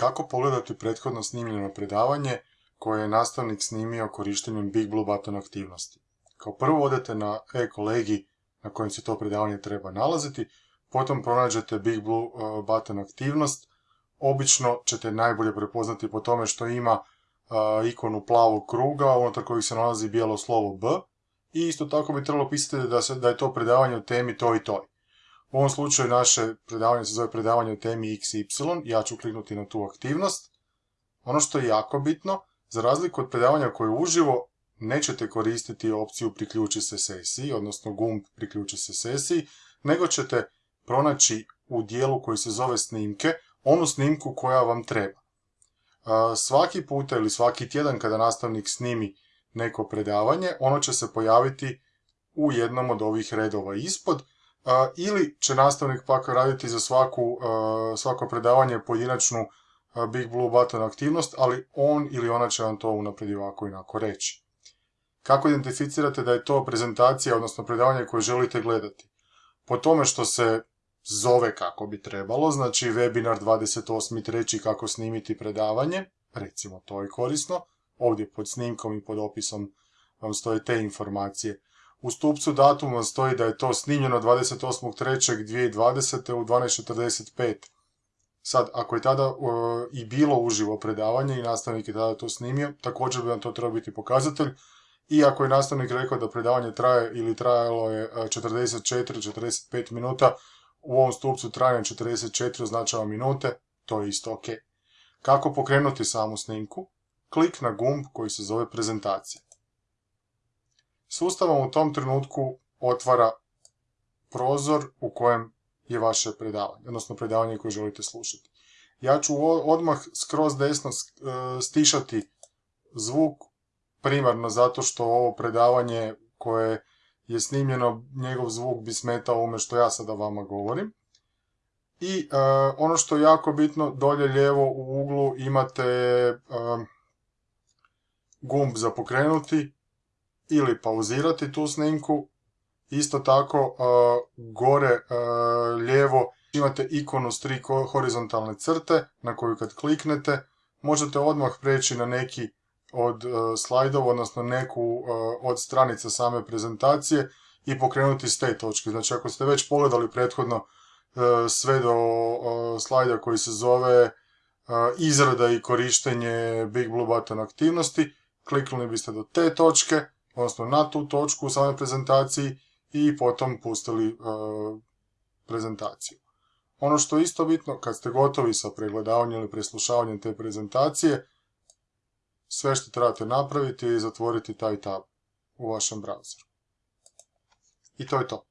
Kako pogledati prethodno snimljeno predavanje koje je nastavnik snimio korištenjem Big Blue Button aktivnosti? Kao prvo odete na e-kolegi na kojem se to predavanje treba nalaziti, potom pronađete Big Blue uh, Button aktivnost. Obično ćete najbolje prepoznati po tome što ima uh, ikonu plavog kruga, unutar kojeg se nalazi bijelo slovo B. I isto tako bi trebalo pisati da, je to predavanje u temi to i toj. U ovom slučaju naše predavanje se zove predavanje o temi XY, ja ću kliknuti na tu aktivnost. Ono što je jako bitno, za razliku od predavanja koje je uživo, nećete koristiti opciju priključi se sesiji, odnosno gumb priključi se sesiji, nego ćete pronaći u dijelu koji se zove snimke, onu snimku koja vam treba. Svaki puta ili svaki tjedan kada nastavnik snimi neko predavanje, ono će se pojaviti u jednom od ovih redova ispod, ili će nastavnik pak raditi za svaku, svako predavanje pojedinačnu Big Blue Button aktivnost, ali on ili ona će vam to unaprijed ovako i onako reći. Kako identificirate da je to prezentacija, odnosno predavanje koje želite gledati? Po tome što se zove kako bi trebalo, znači webinar 28.3. kako snimiti predavanje, recimo to je korisno, ovdje pod snimkom i pod opisom vam stoje te informacije. U stupcu datuma stoji da je to snimljeno 28.3.2020. u 12.45. Sad, ako je tada i bilo uživo predavanje i nastavnik je tada to snimio, također bi vam to trebao biti pokazatelj. I ako je nastavnik rekao da predavanje traje ili trajalo je 44-45 minuta, u ovom stupcu trajanje 44 označava minute, to je isto ok. Kako pokrenuti samu snimku? Klik na gumb koji se zove prezentacija. Sustav vam u tom trenutku otvara prozor u kojem je vaše predavanje, odnosno predavanje koje želite slušati. Ja ću odmah skroz desno e, stišati zvuk, primarno zato što ovo predavanje koje je snimljeno, njegov zvuk bi smetao ovome što ja sada vama govorim. I e, ono što je jako bitno, dolje lijevo u uglu imate e, gumb za pokrenuti, ili pauzirati tu snimku. Isto tako gore lijevo imate ikonu s tri horizontalne crte na koju kad kliknete možete odmah preći na neki od slajdova, odnosno neku od stranica same prezentacije i pokrenuti s te točke. Znači ako ste već pogledali prethodno sve do slajda koji se zove izrada i korištenje Big Blue Button aktivnosti, kliknuli biste do te točke odnosno na tu točku u samoj prezentaciji i potom pustili e, prezentaciju. Ono što je isto bitno, kad ste gotovi sa pregledavanjem ili preslušavanjem te prezentacije, sve što trebate napraviti je zatvoriti taj tab u vašem browseru. I to je to.